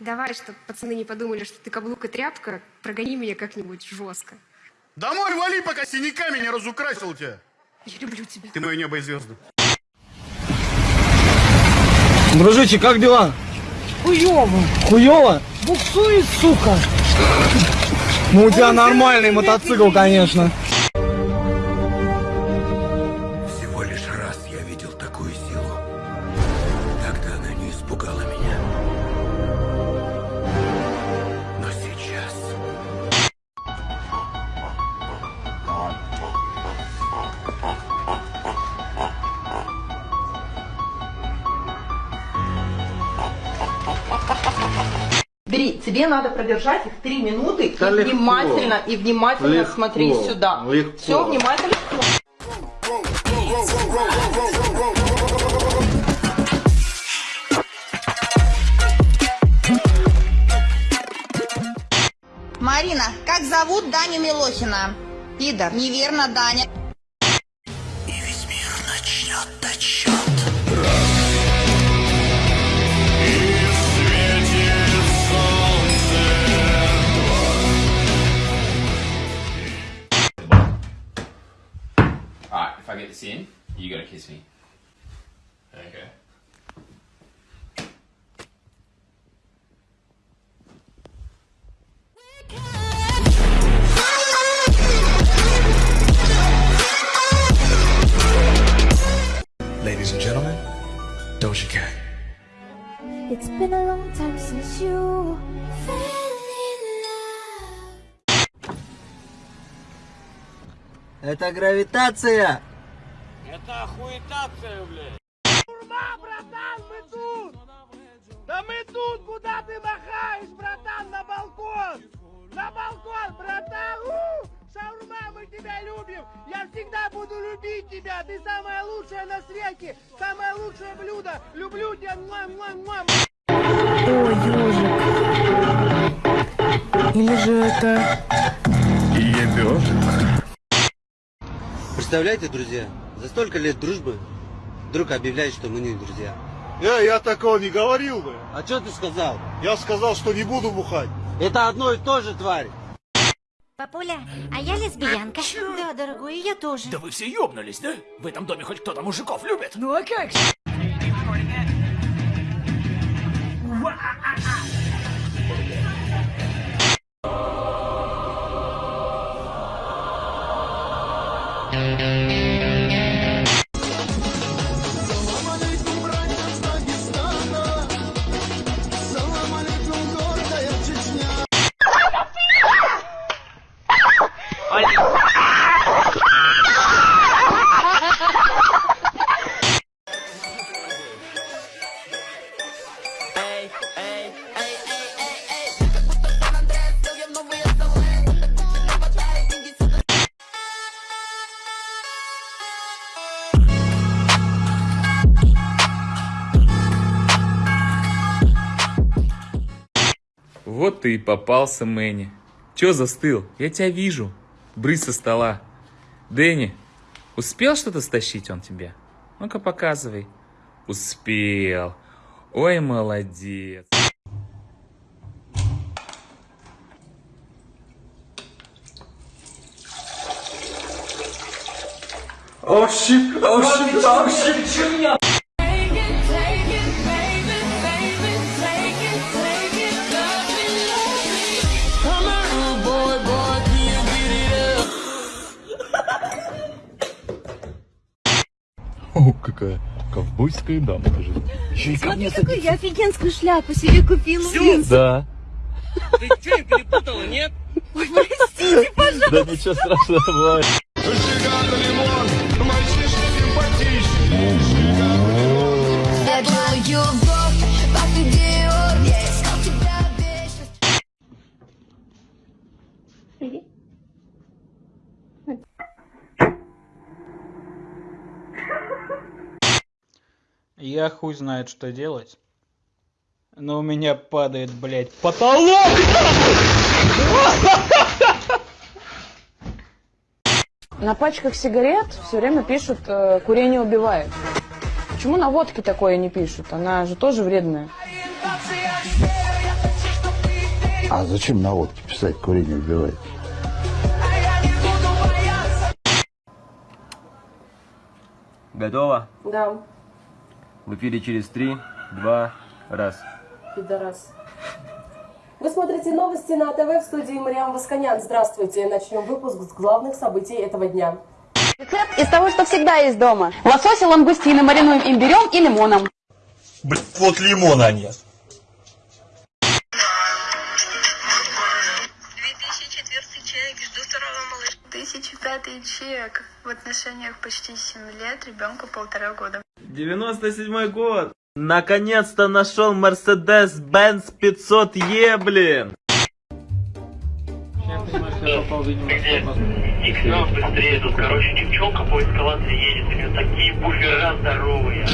Давай, чтобы пацаны не подумали, что ты каблук и тряпка, прогони меня как-нибудь жестко. Домой вали, пока синяками не разукрасил тебя. Я люблю тебя. Ты мое небо и звезды. Дружище, как дела? Хуёво. Хуёво? Буксует, сука. Ну у тебя нормальный мотоцикл, конечно. Бери, тебе надо продержать их три минуты Да и легко. внимательно, и внимательно Легко, смотри сюда. легко. Все, внимательно. Марина, как зовут Даню Милохина? Пидор. Неверно, Даня. И весь мир начнет отсчет. I get this in, you gotta kiss me. Okay. Ladies and gentlemen, Doja Cat. It's been a long time since you fell in love. Это гравитация. Да мы тут, куда ты махаешь, братан, на балкон? На балкон, братан! У! Шаурма, мы тебя любим! Я всегда буду любить тебя! Ты самая лучшая на свете! Самое лучшее блюдо! Люблю тебя! Муа-муа-муа! Ой, ежик. Или же это... Представляете, друзья, за столько лет дружбы вдруг объявляет, что мы не друзья. Я, я такого не говорил бы. А что ты сказал? Я сказал, что не буду бухать. Это одно и то же, тварь. Папуля, а я лесбиянка. Да, дорогой, я тоже. Да вы все ёбнулись, да? В этом доме хоть кто-то мужиков любит? Ну а как же? Вот ты и попался, Мэнни. Чё застыл? Я тебя вижу. Брысь со стола. Дэнни, успел что-то стащить он тебе? Ну-ка показывай. Успел. Ой, молодец. О, щит, о, щит. Ковбойская дама даже. Еще и ко мне Какую я офигенскую шляпу себе купила. Да. Ты что, перепутала, нет? Ой, простите, пожалуйста. Да ничего страшного бывает. любовь, как Я хуй знает, что делать. Но у меня падает, блядь, потолок! На пачках сигарет все время пишут э, «курение убивает». Почему на водке такое не пишут? Она же тоже вредная. А зачем на водке писать курение убивает? Готово? Да, В эфире через три, два, раз. пидорас. Вы смотрите новости на ТВ в студии Мариам Восконян. Здравствуйте. Начнем выпуск с главных событий этого дня. Рецепт из того, что всегда есть дома. Лосось и лангустины маринуем имбирем и лимоном. Блин, вот лимона нет. 1005 чек. В отношениях почти 7 лет, ребенку полтора года. 97 год. Наконец-то нашел Mercedes-Benz 500E, блин. Иксна быстрее, тут, короче, девчонка по эскалации едет, у нее такие буфера здоровые.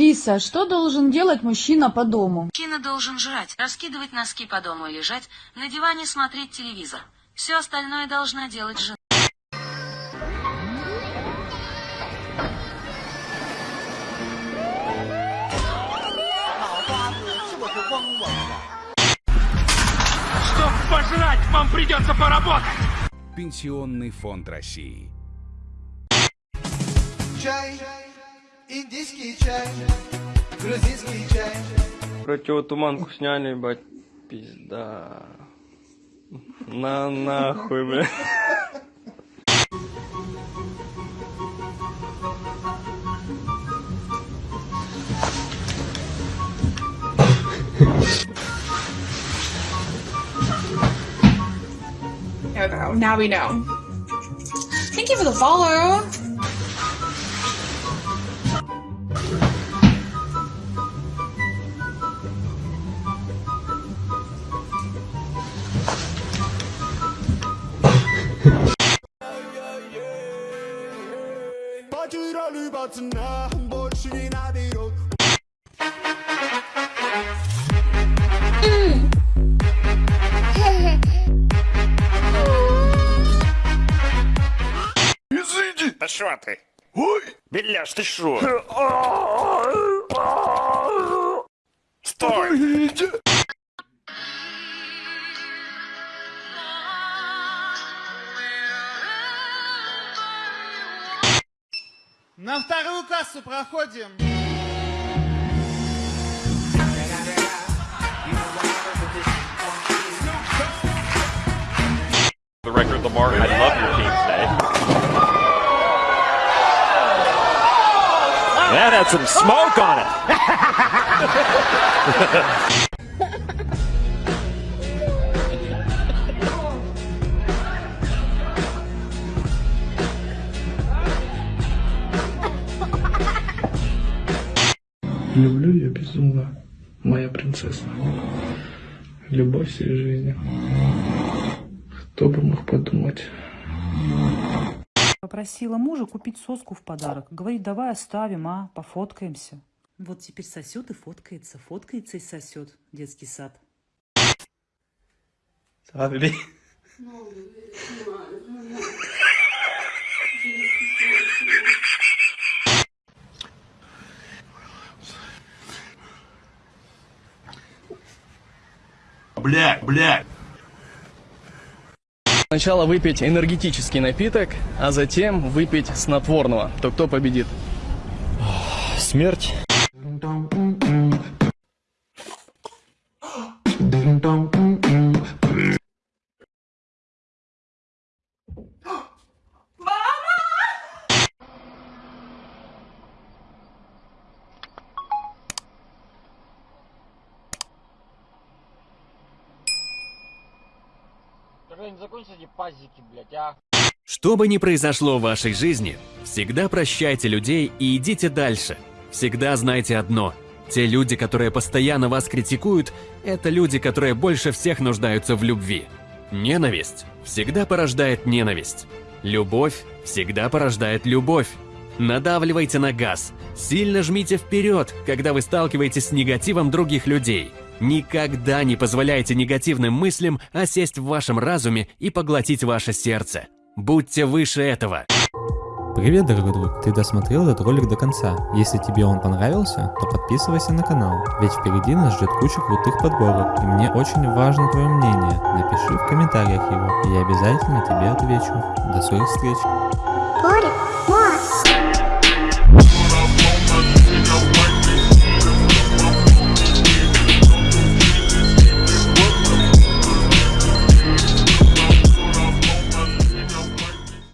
Алиса, что должен делать мужчина по дому? Мужчина должен жрать, раскидывать носки по дому и лежать, на диване смотреть телевизор. Все остальное должна делать жена. Чтоб пожрать, вам придется поработать! Пенсионный фонд России. Чай, индийский чай, грузинский чай. Противотуманку сняли, ебать. Пизда. На нахуй, бля. Okay, now we know. Thank you for the follow. пацана больше не наберет. Изыди! Да шо ты? Ой! Беляш, ты что? Стой! На вторую кассу проходим. The record, Lamar, I love your team today. That had some smoke on it. Люблю ее безумно, моя принцесса. Любовь всей жизни. Кто бы мог подумать. Попросила мужа купить соску в подарок. Говорит, давай оставим, а, пофоткаемся. Вот теперь сосет и фоткается, фоткается и сосет. Детский сад. Смотри. Блядь, блядь. Сначала выпить энергетический напиток, а затем выпить снотворного. То кто победит? Смерть. Закончите пазики, блядь, а? Что бы ни произошло в вашей жизни, всегда прощайте людей и идите дальше. Всегда знайте одно. Те люди, которые постоянно вас критикуют, это люди, которые больше всех нуждаются в любви. Ненависть всегда порождает ненависть. Любовь всегда порождает любовь. Надавливайте на газ, сильно жмите вперед, когда вы сталкиваетесь с негативом других людей. Никогда не позволяйте негативным мыслям осесть в вашем разуме и поглотить ваше сердце. Будьте выше этого. Привет, дорогой друг! Ты досмотрел этот ролик до конца. Если тебе он понравился, то подписывайся на канал, ведь впереди нас ждет куча крутых подборок, и мне очень важно твое мнение. Напиши в комментариях его, и я обязательно тебе отвечу. До скорых встреч!